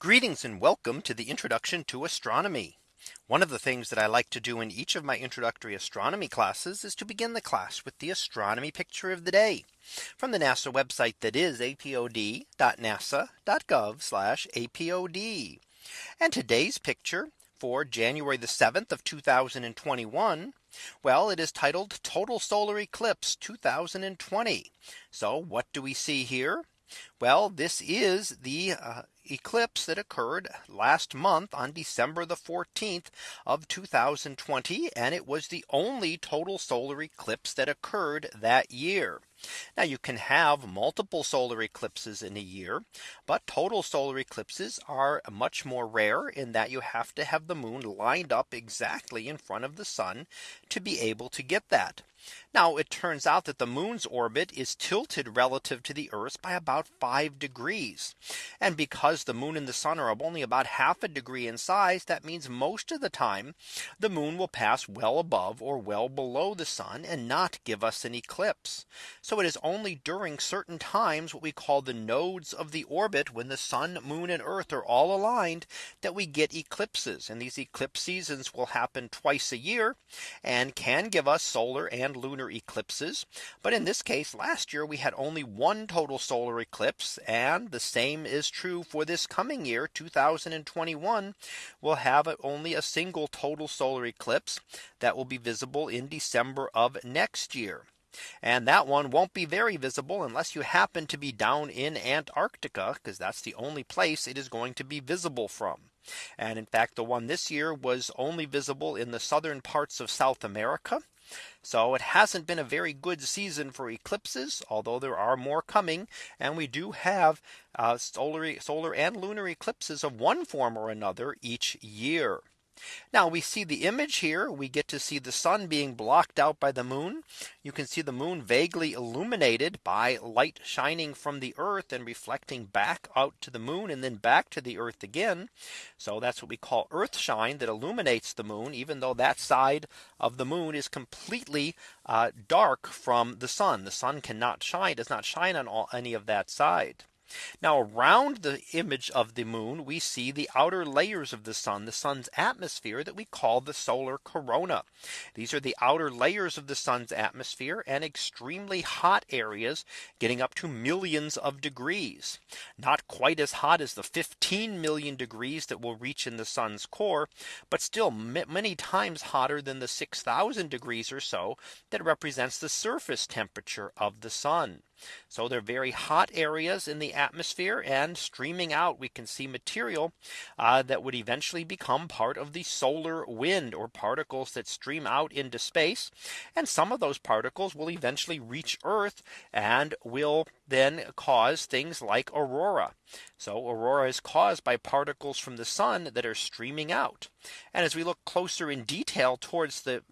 Greetings and welcome to the introduction to astronomy. One of the things that I like to do in each of my introductory astronomy classes is to begin the class with the astronomy picture of the day from the NASA website that is apod.nasa.gov apod. And today's picture for January the 7th of 2021. Well, it is titled total solar eclipse 2020. So what do we see here? Well, this is the uh, eclipse that occurred last month on December the 14th of 2020. And it was the only total solar eclipse that occurred that year. Now you can have multiple solar eclipses in a year, but total solar eclipses are much more rare in that you have to have the moon lined up exactly in front of the sun to be able to get that. Now it turns out that the moon's orbit is tilted relative to the Earth by about five degrees. And because the moon and the sun are only about half a degree in size, that means most of the time the moon will pass well above or well below the sun and not give us an eclipse. So it is only during certain times what we call the nodes of the orbit when the sun, moon and earth are all aligned that we get eclipses and these eclipse seasons will happen twice a year and can give us solar and and lunar eclipses. But in this case, last year we had only one total solar eclipse. And the same is true for this coming year 2021 will have only a single total solar eclipse that will be visible in December of next year. And that one won't be very visible unless you happen to be down in Antarctica because that's the only place it is going to be visible from. And in fact, the one this year was only visible in the southern parts of South America. So it hasn't been a very good season for eclipses, although there are more coming. And we do have uh, solar, solar and lunar eclipses of one form or another each year. Now we see the image here. We get to see the sun being blocked out by the moon. You can see the moon vaguely illuminated by light shining from the earth and reflecting back out to the moon and then back to the earth again. So that's what we call earth shine that illuminates the moon, even though that side of the moon is completely uh, dark from the sun. The sun cannot shine, does not shine on all, any of that side. Now around the image of the moon, we see the outer layers of the sun, the sun's atmosphere that we call the solar corona. These are the outer layers of the sun's atmosphere and extremely hot areas getting up to millions of degrees. Not quite as hot as the 15 million degrees that will reach in the sun's core, but still many times hotter than the 6000 degrees or so that represents the surface temperature of the sun. So they're very hot areas in the atmosphere and streaming out we can see material uh, that would eventually become part of the solar wind or particles that stream out into space. And some of those particles will eventually reach Earth and will then cause things like aurora. So aurora is caused by particles from the sun that are streaming out. And as we look closer in detail towards the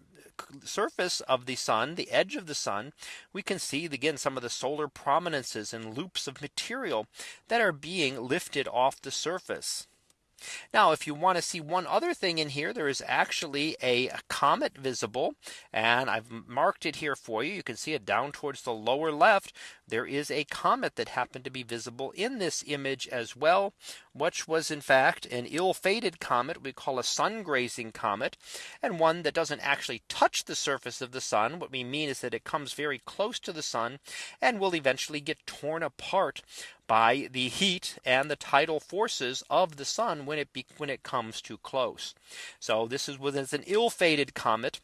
surface of the sun, the edge of the sun, we can see again some of the solar prominences and loops of material that are being lifted off the surface. Now, if you want to see one other thing in here, there is actually a comet visible and I've marked it here for you. You can see it down towards the lower left. There is a comet that happened to be visible in this image as well, which was in fact an ill fated comet we call a sun grazing comet and one that doesn't actually touch the surface of the sun. What we mean is that it comes very close to the sun and will eventually get torn apart by the heat and the tidal forces of the sun when it be, when it comes too close. So this is with an ill-fated comet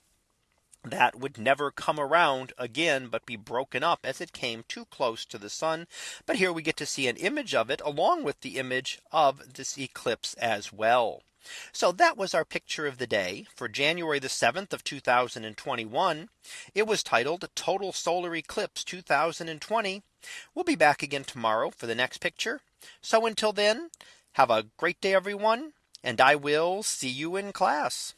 that would never come around again but be broken up as it came too close to the sun. But here we get to see an image of it along with the image of this eclipse as well. So that was our picture of the day for January the 7th of 2021. It was titled total solar eclipse 2020. We'll be back again tomorrow for the next picture. So until then, have a great day, everyone. And I will see you in class.